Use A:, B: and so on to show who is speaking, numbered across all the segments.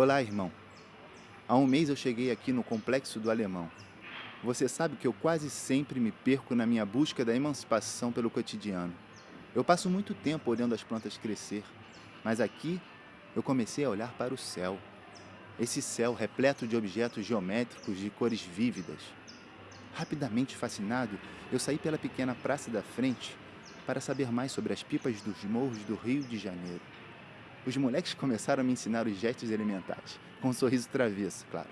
A: Olá, irmão. Há um mês eu cheguei aqui no Complexo do Alemão. Você sabe que eu quase sempre me perco na minha busca da emancipação pelo cotidiano. Eu passo muito tempo olhando as plantas crescer, mas aqui eu comecei a olhar para o céu. Esse céu repleto de objetos geométricos de cores vívidas. Rapidamente fascinado, eu saí pela pequena praça da frente para saber mais sobre as pipas dos morros do Rio de Janeiro. Os moleques começaram a me ensinar os gestos elementares, com um sorriso travesso, claro.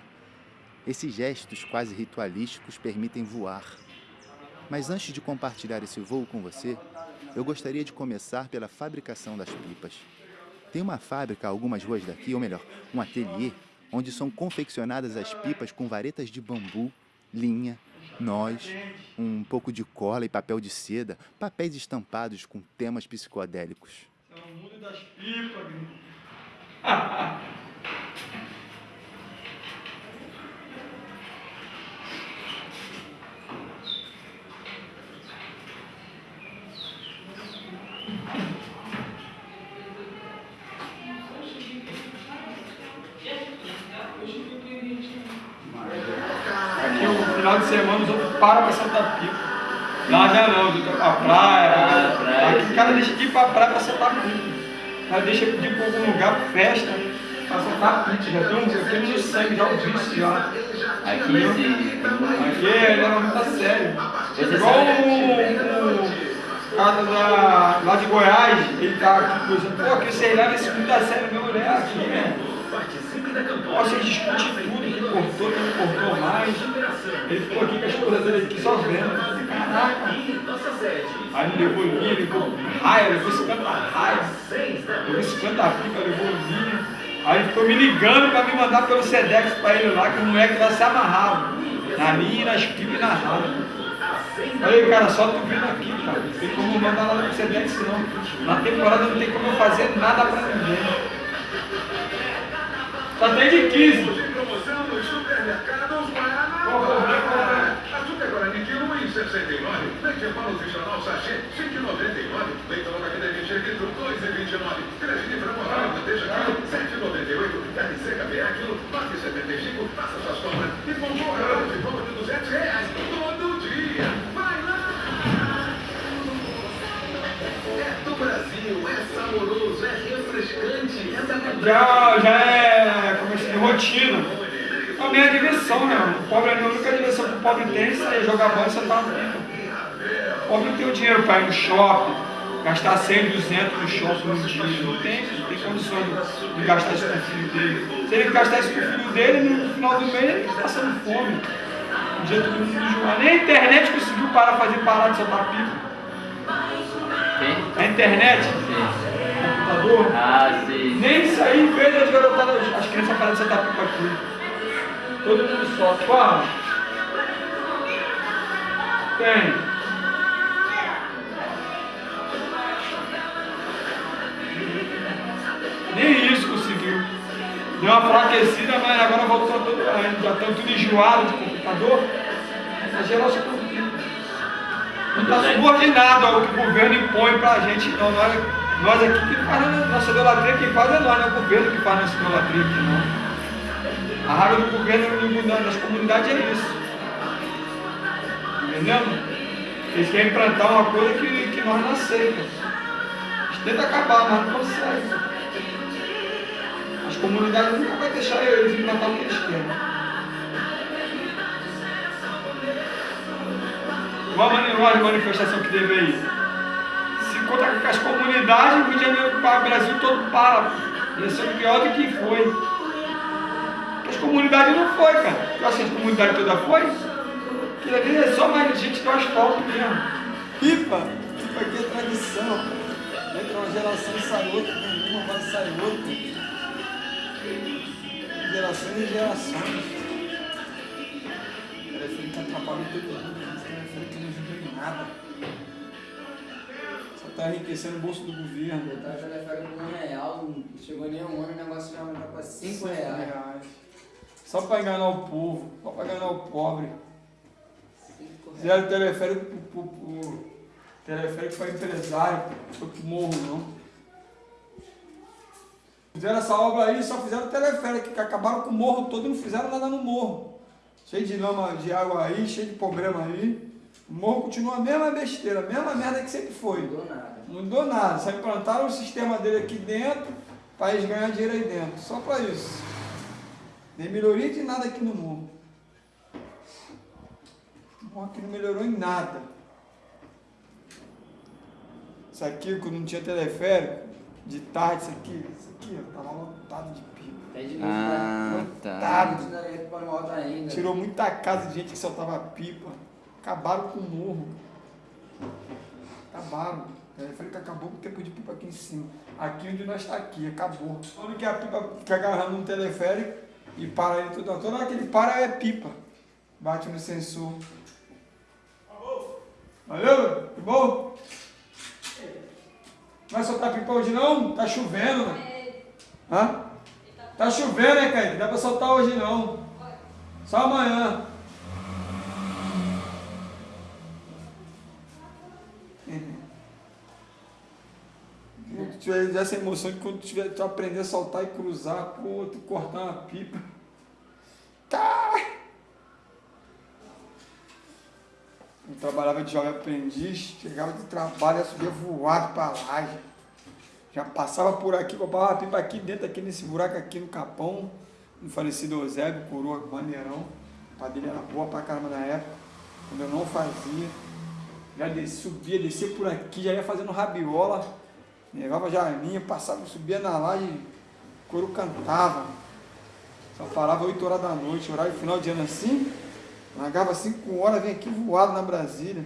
A: Esses gestos quase ritualísticos permitem voar. Mas antes de compartilhar esse voo com você, eu gostaria de começar pela fabricação das pipas. Tem uma fábrica algumas ruas daqui, ou melhor, um ateliê, onde são confeccionadas as pipas com varetas de bambu, linha, nós, um pouco de cola e papel de seda, papéis estampados com temas psicodélicos.
B: É o mundo das pipas, Aqui o final de semana os outros param para soltar pipa. Lá já não, a praia. O cara deixa de ir pra praia para soltar pipa. O cara deixa de ir para algum lugar, festa, para soltar pipa. Já tem um aquele no sangue, já o vício já.
C: Aqui sim.
B: Aqui ele leva muito a sério. Igual o, o cara da, lá de Goiás, ele tá aqui coisa, pô, que você leva esse muito a sério, meu mulher aqui, né? Pô, vocês discutem tudo, quem cortou, quem não cortou mais. Ele ficou aqui com a esposa dele aqui só vendo. Caraca! Aí ele levou linha, levou raia, levou 50 raia, levou 50 pipa, levou linha. Aí ele ficou me ligando pra me mandar pelo Sedex pra ele lá, que o moleque lá se amarrava. Na linha, nas pipas e na raia. Falei, cara, só tu vindo aqui, cara. Não tem como mandar lá no Sedex não. Na temporada não tem como eu fazer nada pra ninguém. Tá até de 15.
D: Supermercados Guaraná. Açúcar Guarani quilo 1,69. Leite sachê 5,99. Leite longa vida 20 litros 2,29. Creatina frango oral manteiga quilo 7,98. Carne seca BA quilo 9,75. Faça suas compras e concorra de compra de 200 reais todo dia. Vai lá! É do Brasil, é saboroso, é refrescante, é da
B: Já, já é como assim, rotina. É diversão, né? O pobre, a única diversão que o pobre tem é jogar bola e sentar no pipa. O pobre não tem o dinheiro para ir no shopping, gastar 100, 200 no shopping no dia. Não tem, não tem condições de, de gastar isso com o filho dele. Se ele gastar isso com o filho dele, no final do mês ele está passando fome. Um dia todo mundo enjoar. Nem a internet conseguiu parar, fazer parar de soltar pipa. A internet,
C: Sim.
B: computador,
C: Ah, sim.
B: nem isso aí fez as garotadas, as crianças pararam de sentar pipa aqui. Todo mundo solta. Qual? Tem. Nem isso conseguiu. Deu uma fraquecida, mas agora voltou tudo. Já estão tudo enjoado de computador. Essa geração não está subordinado ao que o governo impõe para a gente, não. Nós, nós aqui que faz a nossa idolatria, quem faz é nós, não é o governo que faz a nossa idolatria aqui, não. A raiva do governo no- nas comunidades é isso. Entendeu? Eles querem implantar uma coisa que, que nós não aceitamos. Eles tentam acabar, mas não conseguem. As comunidades nunca vão deixar eles implantar o que eles querem. Igual a manifestação que teve aí. Se conta com as comunidades, o Rio de o Brasil todo para. Ia ser pior do que foi. As comunidades não foi, cara. Tu acha que a comunidade toda foi? Aquilo ali é só mais gente do asfalto mesmo.
E: Pipa, pipa aqui é tradição. Entra uma geração e sai outra, vem uma, vai sai outra. Gerações e gerações. Telefone que atrapalha todo mundo, esse telefone que não ajuda em nada. Só tá enriquecendo o bolso do governo.
F: Eu tava telefone por um real, não chegou nem um ano, o negócio já aumentou pra cinco reais.
E: Só pra enganar o povo, só pra enganar o pobre. Fizeram teleférico pro, pro, pro teleférico para empresário, foi pro morro não.
B: Fizeram essa obra aí, só fizeram teleférico, que acabaram com o morro todo e não fizeram nada no morro. Cheio de lama de água aí, cheio de problema aí. O morro continua a mesma besteira, a mesma merda que sempre foi.
F: Não mudou nada.
B: Não mudou nada, só implantaram o sistema dele aqui dentro para eles ganhar dinheiro aí dentro. Só para isso. Nem melhoria de nada aqui no morro. O morro aqui não melhorou em nada. Isso aqui, quando não tinha teleférico, de tarde, isso aqui, isso aqui, ó, tava lotado de pipa.
F: Até de noite,
G: Ah,
F: tá.
G: tá.
F: Alta ainda.
B: Tirou muita casa de gente que soltava pipa. Acabaram com o morro. Acabaram. O teleférico acabou com o tempo de pipa aqui em cima. Aqui onde nós está aqui, acabou. Quando que a pipa fica agarrando um teleférico e para ele tudo. Toda hora que ele para é pipa. Bate no sensor. Valeu, que bom? Vai soltar pipa hoje não? Tá chovendo, né? Hã? Tá chovendo, né? Não dá pra soltar hoje não. Só amanhã. Quando tu tiver essa emoção de quando tiver, tu aprender a soltar e cruzar, pô, tu cortar uma pipa. Tá! Eu trabalhava de jovem aprendiz, chegava do trabalho, subia voado pra laje. Já passava por aqui, roubava a pipa aqui dentro, aqui nesse buraco aqui no Capão, no falecido Eusébio, coroa maneirão. A dele era boa pra caramba na época, quando eu não fazia. Já descia, subia, descia por aqui, já ia fazendo rabiola, levava já a minha, passava, subia na laje, o couro cantava. Só parava 8 horas da noite, horário final de ano assim, largava 5 horas, vem aqui voado na Brasília.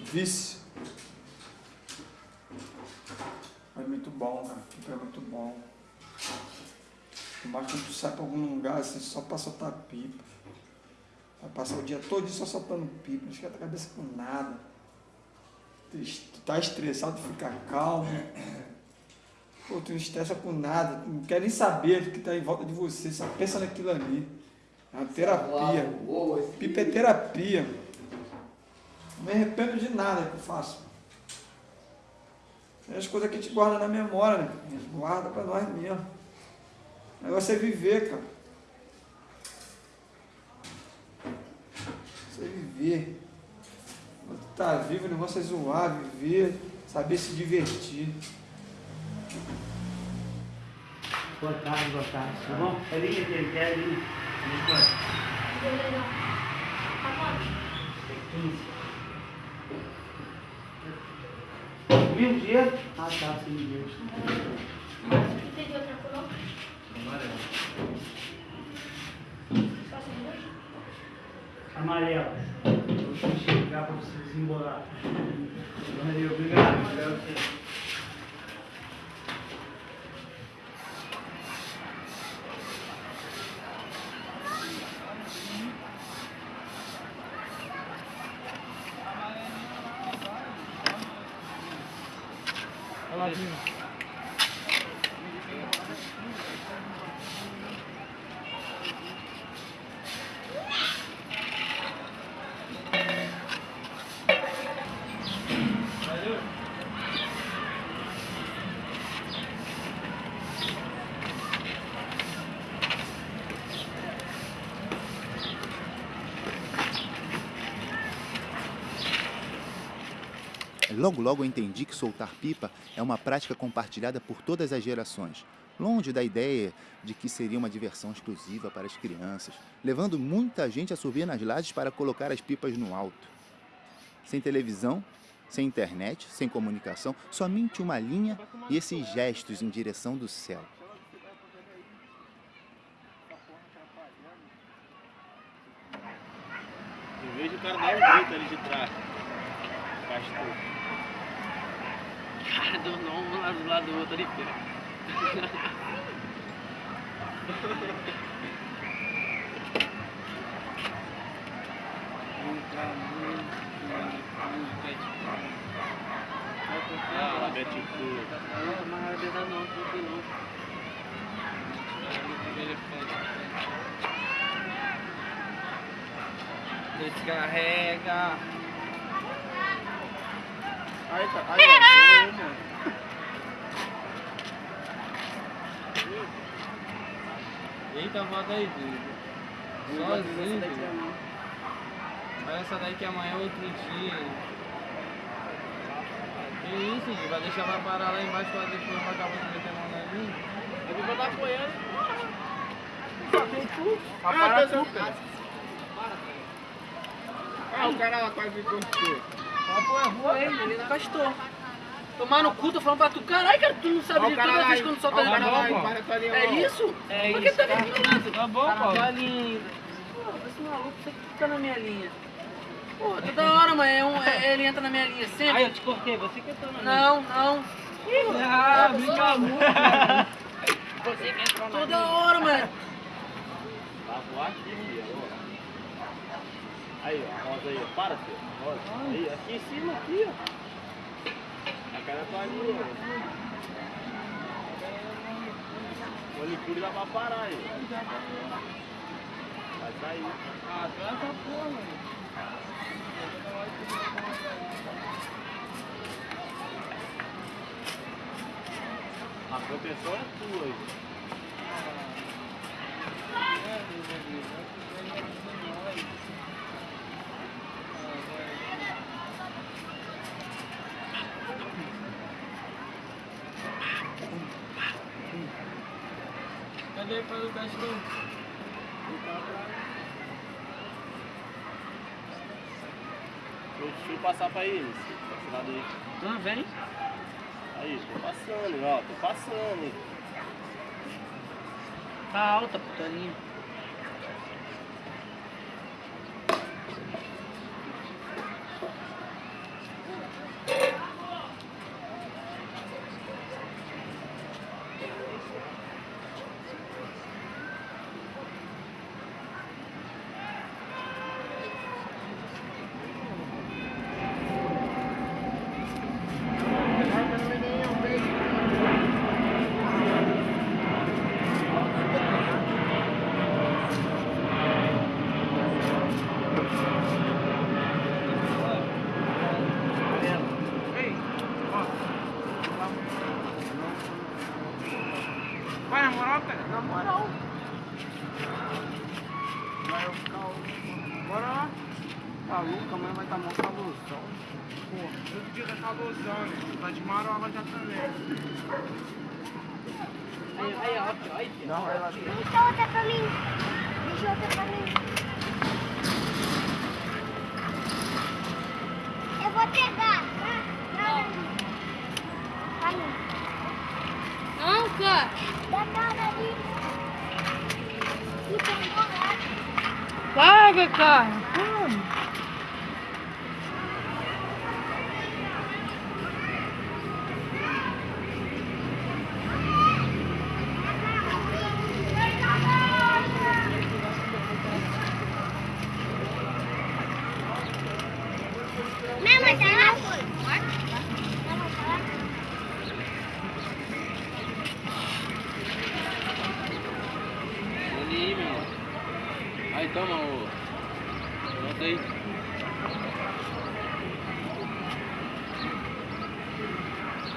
B: Vício. Mas muito bom, cara. É muito bom. Mas quando tu sai pra algum lugar, assim, só pra soltar pipa. Vai passar o dia todo só soltando pipa, não esquenta a cabeça com nada. Tá estressado, tu fica calmo. Pô, tu não estressa com nada, tu não quer nem saber do que tá em volta de você, só pensa naquilo ali. É uma terapia. Pipa é terapia. Não me arrependo de nada que eu faço. É as coisas que a gente guarda na memória, né? A gente guarda pra nós mesmo. O negócio é viver, cara. Você viver. Tu tá vivo, o negócio é zoar, viver, saber se divertir.
H: Boa tarde, boa tarde. Tá bom? É linha que ele quer, linha. Linha quanto? Tem 15. Mesmo dia? Ah, tá, sim, Deus.
I: Tem outra cor? não? Só
H: pra você desembolar. Valeu, obrigado. Espero você.
A: Logo, logo eu entendi que soltar pipa é uma prática compartilhada por todas as gerações, longe da ideia de que seria uma diversão exclusiva para as crianças, levando muita gente a subir nas lajes para colocar as pipas no alto. Sem televisão, sem internet, sem comunicação, somente uma linha e esses gestos em direção do céu.
J: Eu vejo o cara dar um grito ali de trás. Pastor.
G: Cara, do um lado do lado do outro ali,
J: lá, Fu.
G: Não, mas. Descarrega.
J: Ai, tá. Ai, ai,
K: Eita, volta aí, Duda. Sozinho. Olha essa daí que amanhã é outro dia. Que isso, Duda? Vai deixar ela parar lá embaixo pra depois pra acabar de meter a mão na linha?
G: Eu vou botar apoiando.
K: Ah, para, para. Ah, o cara lá quase me cortou encostou.
G: Foi, ele encostou. Tomar no cu, tô falando pra tu. Caralho, cara, tu não sabe de toda vez quando solta
K: a linha,
G: É isso?
K: É
G: Por que
K: isso,
G: tá
K: tá?
G: me filmando?
K: Tá bom,
G: Cara,
K: Paulo.
G: tá linda. Pô, esse maluco, você que fica na minha linha. Pô, toda hora, mãe, é um- é- ele entra na minha linha sempre.
H: Aí eu te cortei, você que entrou na minha.
G: Não, não.
H: Ah, brinca muito.
G: Você que entrou na Toda hora, mano.
J: Tá ó. Aí, ó, a rosa aí, ó. Para, filho. Rosa. Aí, aqui em cima, aqui, ó. A cara tá ali, ó. O manicure dá pra parar aí. Vai sair.
K: Ah, é essa porra, mano.
J: A proteção é tua aí.
K: Cadê para o cachorro?
J: Deixa eu passar pra eles. Esse lado aí.
G: Não, vem.
J: Aí, tô passando, ó. Tô passando.
G: Tá alta, putaria.
K: Vai, na moral, cara. Na moral. Vai eu ficar. Bora lá. Tá louco, amanhã vai estar mó calorzão. Pô, todo dia tá calorzão, né? Tá de marola já também.
G: Aí, aí, ó, aqui, ó, aí, filho.
K: Não, lá.
I: Deixa outra pra mim. Deixa outra pra mim. Eu vou pegar, tá? Pra mim. Pra mim. Não, cara. Dá nada ali. E.
G: Paga, cara.
I: Mesmo até lá foi.
K: Olha aí, meu. Aí, toma o. Bota aí.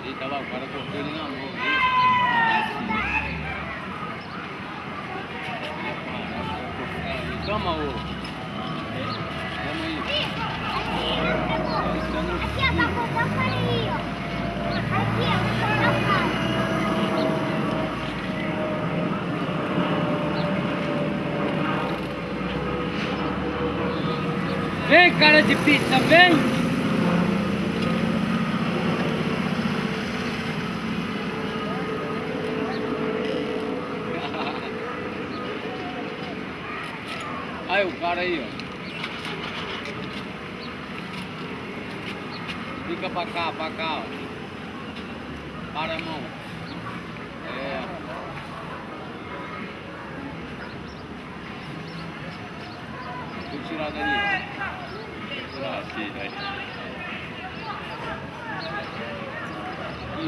K: Eita lá, o cara cortou ele na mão. viu? Toma o. Toma aí. Toma
I: Aqui, ó, pra cortar o cara aí, ó. Aqui, ó, pra cortar o cara.
G: Vem, cara de pizza, vem.
K: Aí, o cara aí, ó. Fica pra cá, pra cá, ó. Para a mão. É. Vou tirar dali. Vou tirar aqui,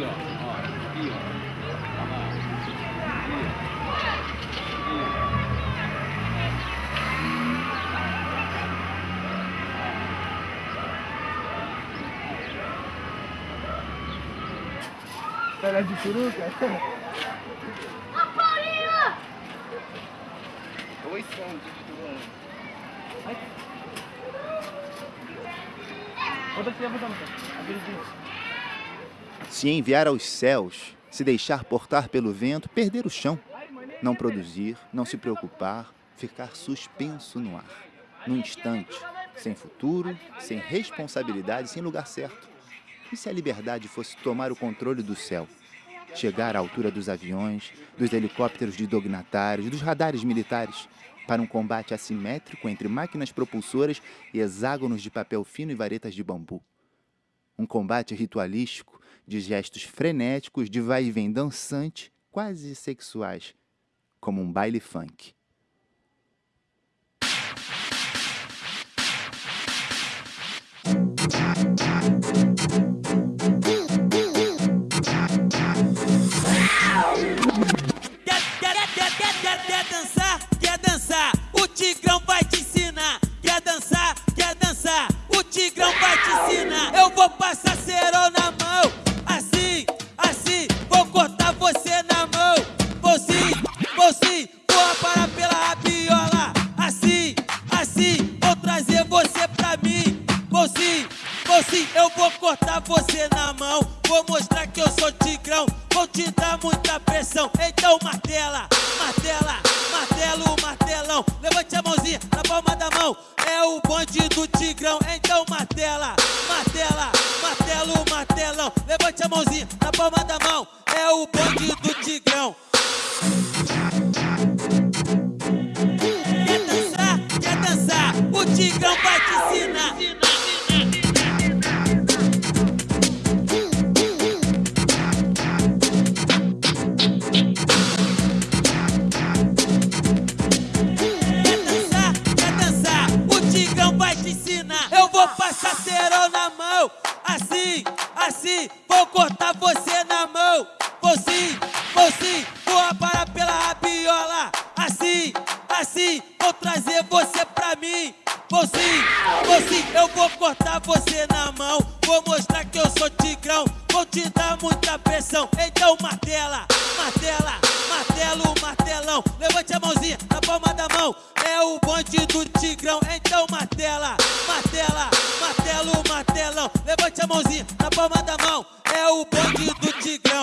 K: ó. ó. Aqui, ó.
B: Pega de peruca?
A: Se enviar aos céus, se deixar portar pelo vento, perder o chão, não produzir, não se preocupar, ficar suspenso no ar, no instante, sem futuro, sem responsabilidade, sem lugar certo. E se a liberdade fosse tomar o controle do céu? Chegar à altura dos aviões, dos helicópteros de dognatários, dos radares militares, para um combate assimétrico entre máquinas propulsoras e hexágonos de papel fino e varetas de bambu. Um combate ritualístico, de gestos frenéticos, de vai e vem dançante, quase sexuais, como um baile funk.
L: Quer, quer, quer, quer, quer, dançar? Quer dançar? O Tigrão vai te ensinar. Tigrão vai te ensinar. Eu vou passar cerol na mão. Assim, assim, vou cortar você na mão. Vou sim, vou sim, vou aparar pela rabiola. Assim, assim, vou trazer você pra mim. Vou sim, vou sim, eu vou cortar você na mão. Vou mostrar que eu sou tigrão. Vou te dar muita pressão. Então martela, martela, martelo, martelão. Levante a mãozinha na palma da mão. É o bonde do tigrão. Então martela, martela, martelo, martelão. Levante a mãozinha na palma da mão. É o bonde do tigrão. Quer dançar? Quer dançar? O tigrão vai te ensinar. Vou cortar você na mão. Vou sim, vou sim, vou aparar pela rabiola. Assim, assim, vou trazer você pra mim. Vou sim, vou sim, eu vou cortar você na mão. Vou mostrar que eu sou tigrão. Vou te dar muita pressão. Então martela, martela, martelo, martelão. Levante a mãozinha na palma da mão. É o bonde do tigrão. Então martela, martela, martelo, martelão. Levante a mãozinha palma da mão. É o bonde do tigrão.